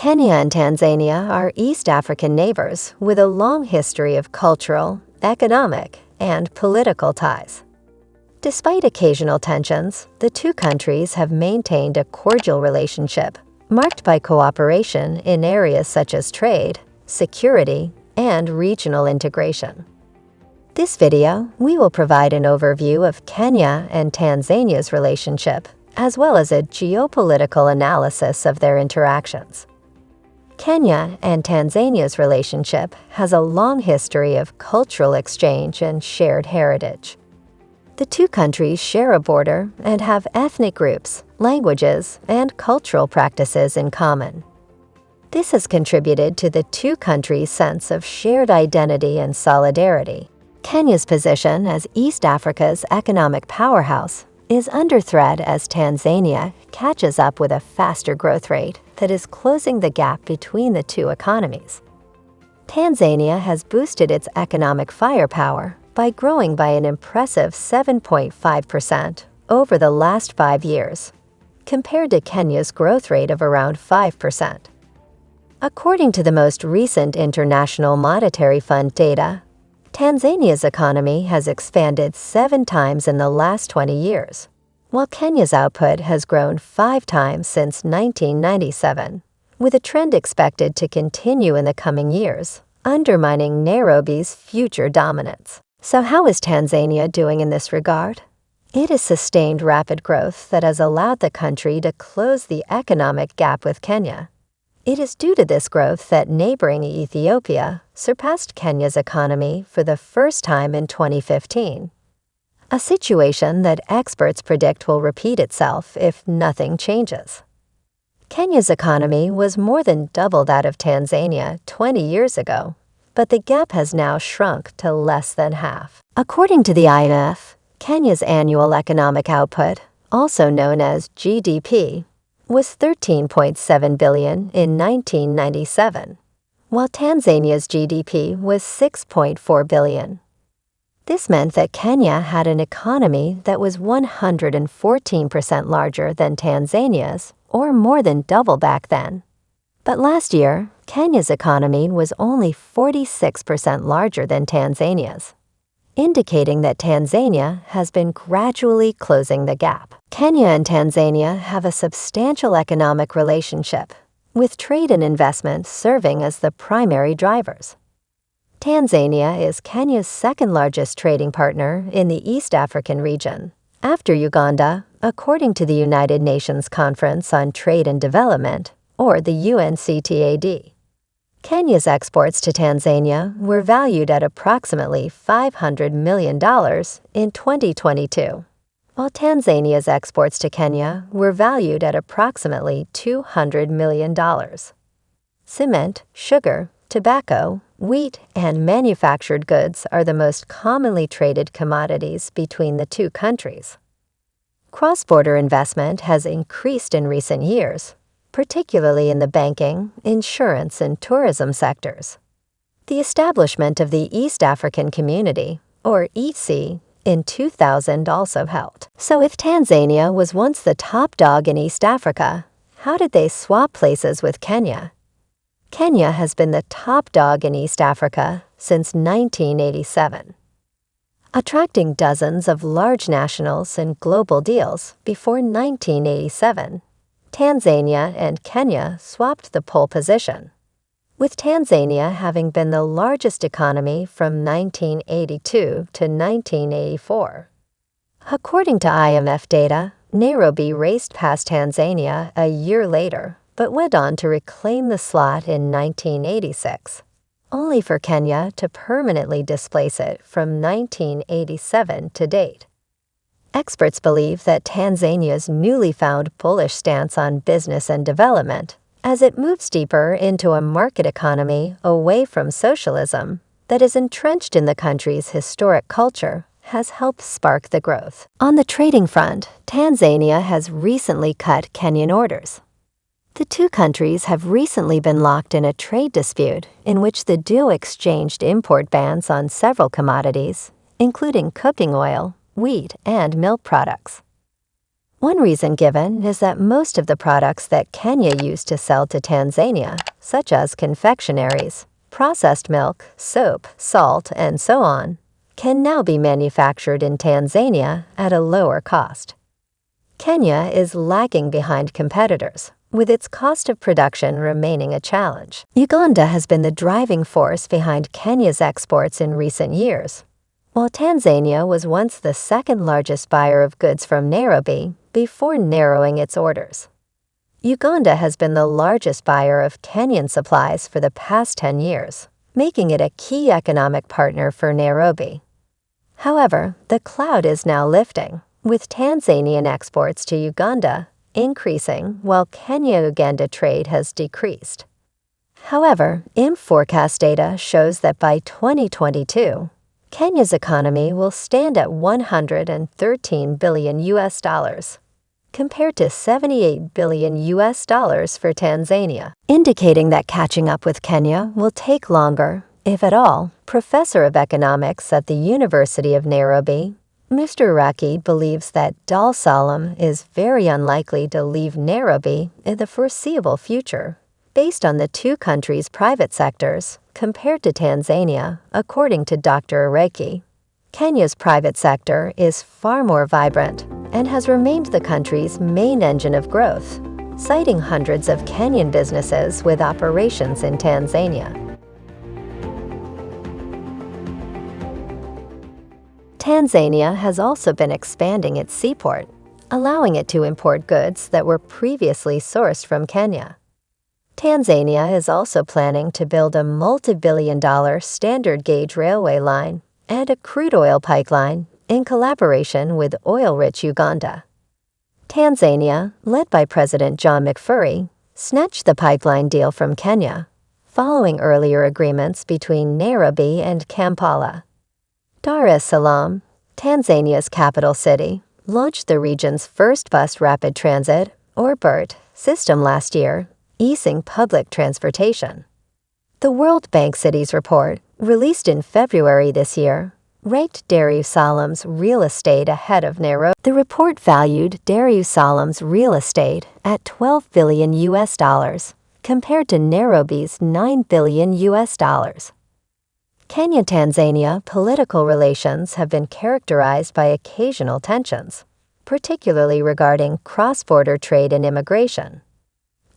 Kenya and Tanzania are East African neighbors with a long history of cultural, economic, and political ties. Despite occasional tensions, the two countries have maintained a cordial relationship marked by cooperation in areas such as trade, security, and regional integration. This video, we will provide an overview of Kenya and Tanzania's relationship, as well as a geopolitical analysis of their interactions. Kenya and Tanzania's relationship has a long history of cultural exchange and shared heritage. The two countries share a border and have ethnic groups, languages, and cultural practices in common. This has contributed to the two countries' sense of shared identity and solidarity. Kenya's position as East Africa's economic powerhouse is under threat as Tanzania catches up with a faster growth rate that is closing the gap between the two economies. Tanzania has boosted its economic firepower by growing by an impressive 7.5% over the last five years, compared to Kenya's growth rate of around 5%. According to the most recent International Monetary Fund data, Tanzania's economy has expanded seven times in the last 20 years, while Kenya's output has grown five times since 1997, with a trend expected to continue in the coming years, undermining Nairobi's future dominance. So how is Tanzania doing in this regard? It has sustained rapid growth that has allowed the country to close the economic gap with Kenya. It is due to this growth that neighboring Ethiopia surpassed Kenya's economy for the first time in 2015 a situation that experts predict will repeat itself if nothing changes. Kenya's economy was more than double that of Tanzania 20 years ago, but the gap has now shrunk to less than half. According to the IMF, Kenya's annual economic output, also known as GDP, was 13.7 billion in 1997, while Tanzania's GDP was 6.4 billion. This meant that Kenya had an economy that was 114% larger than Tanzania's, or more than double back then. But last year, Kenya's economy was only 46% larger than Tanzania's, indicating that Tanzania has been gradually closing the gap. Kenya and Tanzania have a substantial economic relationship, with trade and investment serving as the primary drivers. Tanzania is Kenya's second largest trading partner in the East African region, after Uganda, according to the United Nations Conference on Trade and Development, or the UNCTAD. Kenya's exports to Tanzania were valued at approximately $500 million in 2022, while Tanzania's exports to Kenya were valued at approximately $200 million. Cement, sugar, tobacco, Wheat and manufactured goods are the most commonly traded commodities between the two countries. Cross-border investment has increased in recent years, particularly in the banking, insurance, and tourism sectors. The establishment of the East African Community, or EAC, in 2000 also helped. So if Tanzania was once the top dog in East Africa, how did they swap places with Kenya? Kenya has been the top dog in East Africa since 1987, attracting dozens of large nationals and global deals before 1987. Tanzania and Kenya swapped the pole position, with Tanzania having been the largest economy from 1982 to 1984. According to IMF data, Nairobi raced past Tanzania a year later but went on to reclaim the slot in 1986, only for Kenya to permanently displace it from 1987 to date. Experts believe that Tanzania's newly found bullish stance on business and development, as it moves deeper into a market economy away from socialism that is entrenched in the country's historic culture, has helped spark the growth. On the trading front, Tanzania has recently cut Kenyan orders, the two countries have recently been locked in a trade dispute in which the duo exchanged import bans on several commodities, including cooking oil, wheat, and milk products. One reason given is that most of the products that Kenya used to sell to Tanzania, such as confectionaries, processed milk, soap, salt, and so on, can now be manufactured in Tanzania at a lower cost. Kenya is lagging behind competitors, with its cost of production remaining a challenge. Uganda has been the driving force behind Kenya's exports in recent years. While Tanzania was once the second largest buyer of goods from Nairobi before narrowing its orders. Uganda has been the largest buyer of Kenyan supplies for the past 10 years, making it a key economic partner for Nairobi. However, the cloud is now lifting, with Tanzanian exports to Uganda increasing while Kenya-Uganda trade has decreased. However, IMF forecast data shows that by 2022, Kenya's economy will stand at 113 billion US dollars, compared to 78 billion US dollars for Tanzania, indicating that catching up with Kenya will take longer, if at all. Professor of economics at the University of Nairobi, Mr. Iraki believes that Dar es Salaam is very unlikely to leave Nairobi in the foreseeable future, based on the two countries' private sectors compared to Tanzania, according to Dr. Iraki. Kenya's private sector is far more vibrant and has remained the country's main engine of growth, citing hundreds of Kenyan businesses with operations in Tanzania. Tanzania has also been expanding its seaport, allowing it to import goods that were previously sourced from Kenya. Tanzania is also planning to build a multi-billion dollar standard gauge railway line and a crude oil pipeline in collaboration with oil-rich Uganda. Tanzania, led by President John Magufuli, snatched the pipeline deal from Kenya, following earlier agreements between Nairobi and Kampala. Dar es Salaam, Tanzania's capital city, launched the region's first bus rapid transit, or BRT, system last year, easing public transportation. The World Bank Cities Report, released in February this year, ranked Dar es Salaam's real estate ahead of Nairobi. The report valued Dar es Salaam's real estate at 12 billion US dollars, compared to Nairobi's 9 billion US dollars. Kenya-Tanzania political relations have been characterized by occasional tensions, particularly regarding cross-border trade and immigration.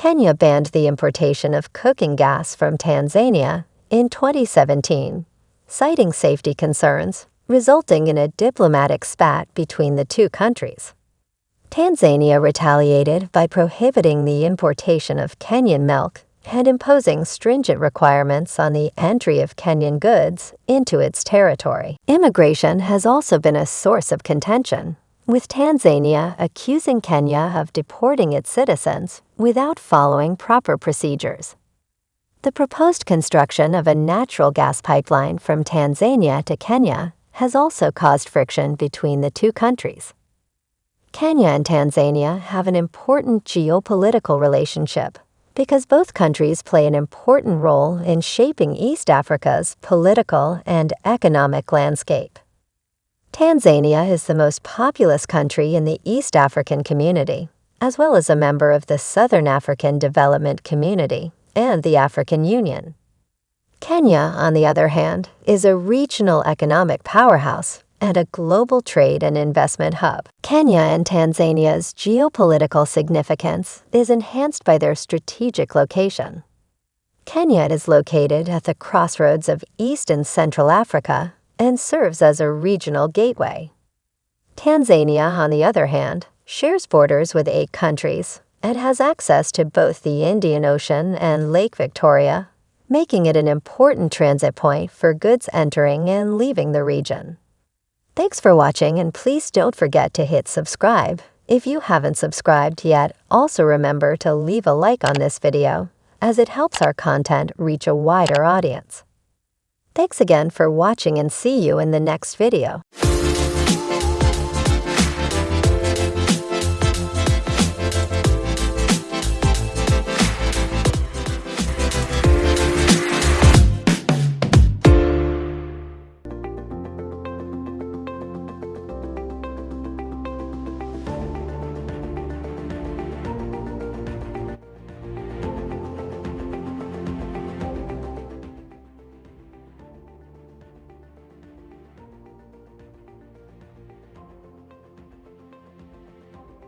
Kenya banned the importation of cooking gas from Tanzania in 2017, citing safety concerns, resulting in a diplomatic spat between the two countries. Tanzania retaliated by prohibiting the importation of Kenyan milk and imposing stringent requirements on the entry of Kenyan goods into its territory. Immigration has also been a source of contention, with Tanzania accusing Kenya of deporting its citizens without following proper procedures. The proposed construction of a natural gas pipeline from Tanzania to Kenya has also caused friction between the two countries. Kenya and Tanzania have an important geopolitical relationship because both countries play an important role in shaping East Africa's political and economic landscape. Tanzania is the most populous country in the East African community, as well as a member of the Southern African Development Community and the African Union. Kenya, on the other hand, is a regional economic powerhouse and a global trade and investment hub. Kenya and Tanzania's geopolitical significance is enhanced by their strategic location. Kenya is located at the crossroads of East and Central Africa and serves as a regional gateway. Tanzania, on the other hand, shares borders with eight countries and has access to both the Indian Ocean and Lake Victoria, making it an important transit point for goods entering and leaving the region. Thanks for watching and please don't forget to hit subscribe. If you haven't subscribed yet, also remember to leave a like on this video, as it helps our content reach a wider audience. Thanks again for watching and see you in the next video.